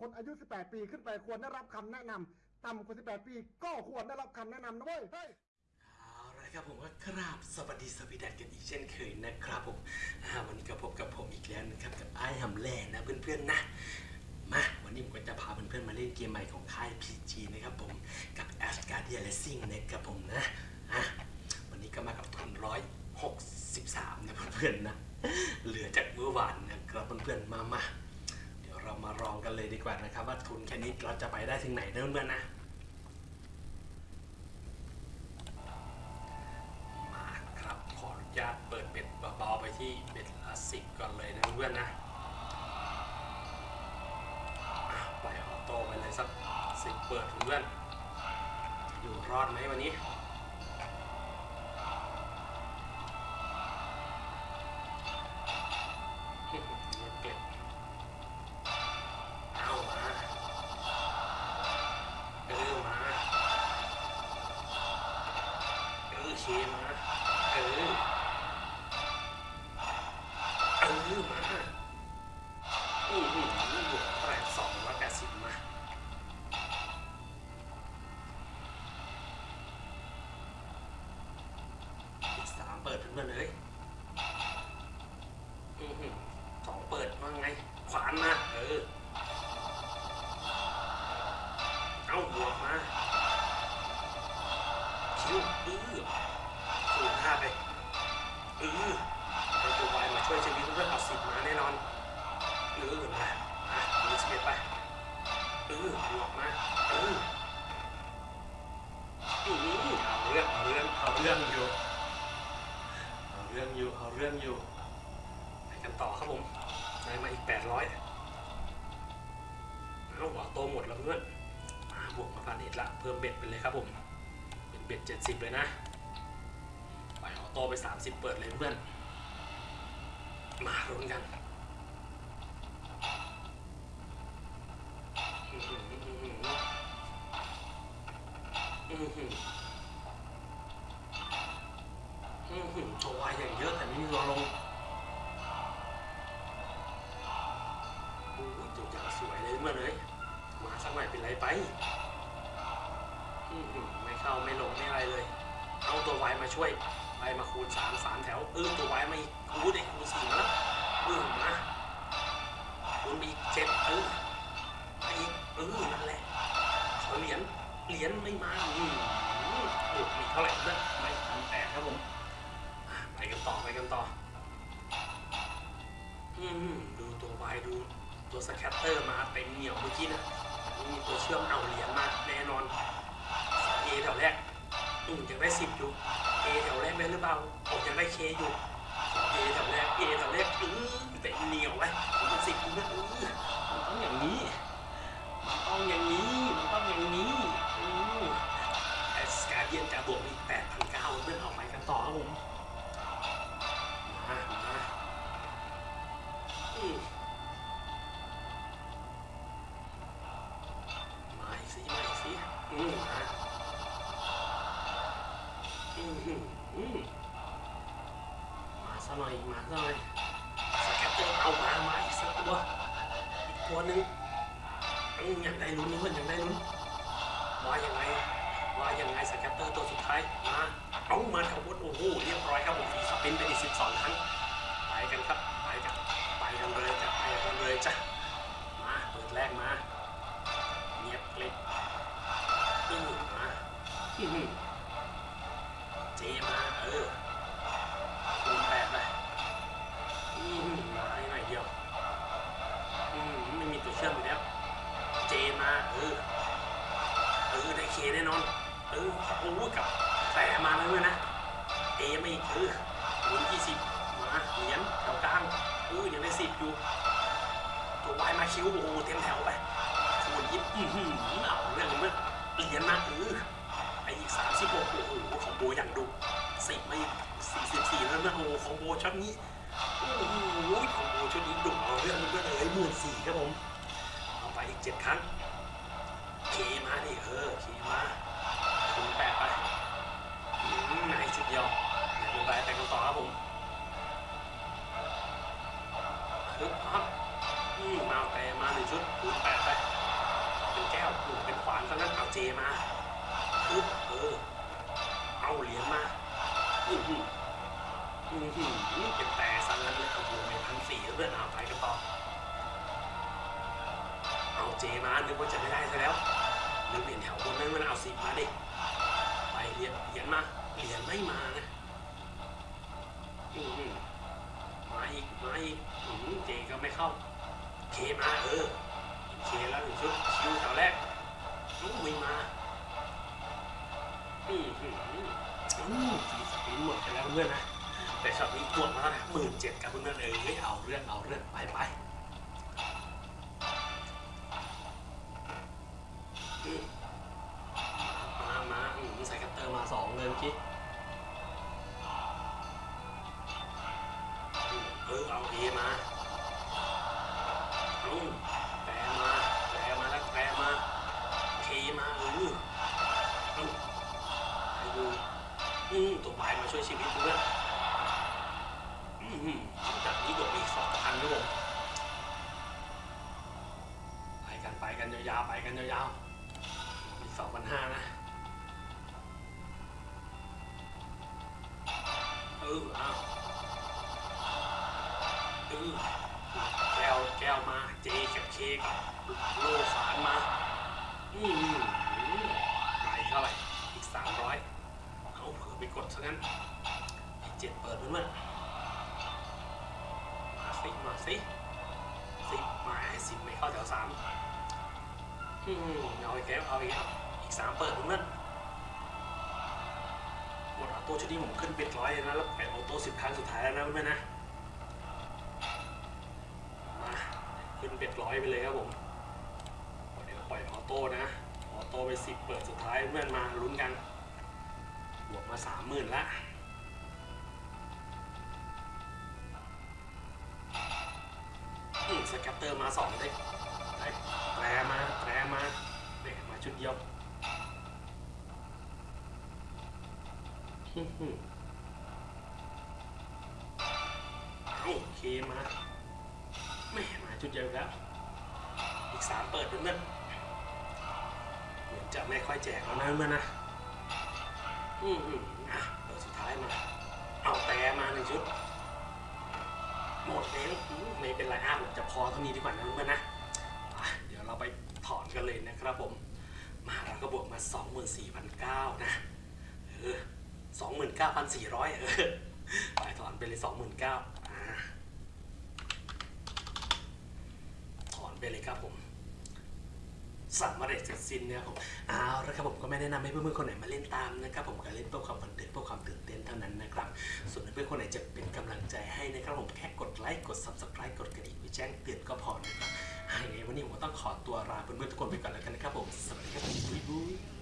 คนอายุ 18 ปีขึ้นไปควรได้รับคำแนะนำต่ำกว่า 18 ปี ก็ควรได้รับคำแนะนำนะเว้ยเฮ้ย เอาละครับผมก็กราบสวัสดีสวีดันกันอีกเช่นเคยนะครับผมอ่าวันนี้ก็พบกับผมอีกแล้วนะครับกับไอ้หำแล่นะเพื่อนๆนะมาวันนี้ผมก็จะพาเพื่อนๆมาเล่นเกมใหม่ของค่าย PG นะครับผมกับ a s g a r d i a Racing นะครับผมนะอะวันนี้ก็มากับทุนร้อยหกสิบสามนะเพื่อนๆนะ กันเลยดีกว่านะครับ ว่าทุนแค่นี้เราจะไปได้ถึงไหนเพื่อนๆนะมาครับขออนุญาตเปิดเบ็ดเบาๆไปที่เบ็ดละสิบก่อนเลยนะเพื่อนนะอะปล่อยออโต้ไปเลยสักสิบเปิดเพื่อนอยู่รอดไหมวันนี้ เออเคมาเออ มีสิบเอ็ดไปเออบวกมาเอออือเอาเรื่องเอาเรื่องเอาเรื่องอยู่เอาเรื่องอยู่เอาเรื่องอยู่ไปกันต่อครับผมได้มาอีกแปดร้อยเอาหัวโตหมดแล้วเพื่อนมาบวกมาพันเอ็ดละเพิ่มเบ็ดไปเลยครับผม เป็นเบ็ดเจ็ดสิบเลยนะไปล่อยออโตไปสามสิบเปิดเลยเพื่อนมาลุ้นกัน ตัววายอย่างเยอะแต่ไม่มีตัวลงโอ้ยตัวอย่างสวยเลยเมื่อเลย มาสักหน่อยเป็นไรไปอื้อหือไม่เข้าไม่ลงไม่อะไรเลย เอาตัววายมาช่วย ไปมาคูณสามสามแถวเออตัววายมาอีกคูณเด็กคูณสี่มาแล้วเออมาคูณไปอีกเจ็ดเออมาอีกเออนั่นแหละขอเหรียญ เหรียญไม่มาอืมโอ้มีเท่าไหร่เพื่อนไม่ทันแตกครับผมอะไปกันต่อไปกันต่อ อืมดูตัววายดูตัวสแคตเตอร์มาเต็มเหนียวเมื่อกี้นะนี่มีตัวเชื่อมเอาเหรียญมาแน่นอนเอแถวแรกอืมยังได้สิบอยู่เอแถวแรกได้หรือเปล่าออกยังได้เคอยู่เอแถวแรกเอแถวแรกอือแต่เหนียวไปผมเป็นสิบคุณนะอือมันต้องอย่างนี้มันต้องอย่างนี้ กันต่อครับผมมามาอืมมาอีกสิมาอีกสิอืมมาอืมอืมอืมมาซ ว่าอย่ายังไง scatter ตัวสุดท้ายมาเอามาทั้งหมดโอ้โหเรียบร้อยครับผม spin ไปอีกสิบสองครั้งไปกันครับไปกันไปกันเลยจ้ะไปกันเลยจ้ะมาเปิดแรกมาเงียบกลิบอืมมาอืมเจมาเออคูณแปดไปอืมมาให้หน่อยเดียวอืมไม่มีตัวเชื่อมอยู่แล้วเจมาเออเออได้เคแน่นอน โอ้กับแต่มาแล้วด้วยนะเอไม่เออคูณยี่สิบมาเหรียญแถวกลางเออยังได้สิบอยู่ตัววายมาคิวโอ้โหเต็มแถวไปคูณยิบอือหือเอาเรื่องมันเหรียญมาเออไออีกสามสิบหกโอ้โหของโบอย่างดุสิบไม่สี่สิบสี่แล้วนะโอ้โหของโบชุดนี้โอ้โหของโบชุดนี้ดุเอาเรื่องมันก็เลยหมื่นสี่ครับผมเอาไปอีกเจ็ดครั้งเคมาดิเออเคมา คูณแปดไปอืมไหนชุดเดียวเดี๋ยวไปแต่กันต่อครับผมฮึบครับอืมมาแต่มาหนึ่งชุดคูณแปดไปเป็นแก้วอืมเป็นขวานซะนั้นเอาเจมาปึ๊บเออเอาเหรียญมาอือหืออือหือเป็นแต่ซะนั้นเลยโอ้โหไม่พันสี่เพื่อนเอาไปกันต่อเอาเจมานึกว่าจะไม่ได้ซะแล้วหรือเปลี่ยนแถวบนนั้นมันเอาสิบมาดิ เหรียญเหรียญมาเหรียญไม่มานะอือหือมาอีกมาอีกอือเจก็ไม่เข้า เคมาเออเคแล้วหนึ่งชุดคิวแถวแรกน้องมุยมาอืมอืมอืมอืมสีสปินหมดไปแล้วเพื่อนนะแต่ช็อตนี้บวมาแล้วนะหมื่นเจ็ดกับเพื่อนเออเฮ้ยเอาเรื่องเอาเรื่องไปไป กี้เออเอาเอมาเอาแปรมาแปรมาแล้วแปรมาเคมาเออเอาไปดูอืมตัวบมาช่วยชีวิตเพื่อนอืมจากนี้บวกไปอีกสองพันครับผมไปกันไปกันยาวๆไปกันยาวๆอีสองพันห้านะ แก้วแก้วมาเจกับเคกโลฝานมา อืมอืมอืมไปเท่าไหร่ อีกสามร้อยเอาเผื่อไปกดซะงั้นไอ้เจ็ดเปิดเพื่อนมาสิมาสิสิมาสิไม่เข้าแถวสามอืมเอาอีกแล้วเอาอีกแล้วอีกสามเปิดเพื่อน ดออโต้ชุดนี้ผมขึ้นเป็นร้อยเลยนะแล้วแปดออโต้สิบครั้งสุดท้ายแล้วนะเพื่อนๆนะมาขึ้นเป็ดร้อยไปเลยครับผมเดี๋ยวปล่อยออโต้นะออโต้ไปสิบเปิดสุดท้ายเพื่อนมาลุ้นกันบวกมาสามหมื่นละสแกปเตอร์มาสองได้ได้แตรมาแตรมาเนี่ยมาชุดเดียวอื้อหือเอา โอเคมาไม่มาชุดเดียวแล้ว อีกสามเปิดเพื่อนเหมือนจะไม่ค่อยแจกแล้วนะเพื่อนนะ อืมอะเปิดสุดท้ายมา เอาแต่มาหนึ่งชุด หมดแล้วอืมไม่เป็นไรอะผมจะพอเท่านี้ดีกว่านะเพื่อนนะเดี๋ยวเราไปถอนกันเลยนะครับผม มาเราก็บวกมา 24,900นะ เออ 29,400 เออไปถอนไปเลย 29,000อ่าถอนไปเลยครับผมสำเร็จเสร็จสิ้นเนี่ยผมเอาละครับผมก็ไม่แนะนำให้เพื่อนๆคนไหนมาเล่นตามนะครับผมก็เล่นเพื่อความบันเทิงเพื่อความตื่นเต้นเท่านั้นนะครับ ส่วนเพื่อนคนไหนจะเป็นกำลังใจให้นะครับผมแค่กดไลค์กด subscribe กดกระดิ่งไว้แจ้งเตือนก็พอนะครับยังไงวันนี้ผมต้องขอตัวลาเพื่อนๆทุกคนไปก่อนแล้วกันนะครับผมสวัสดีครับบ๊ายบาย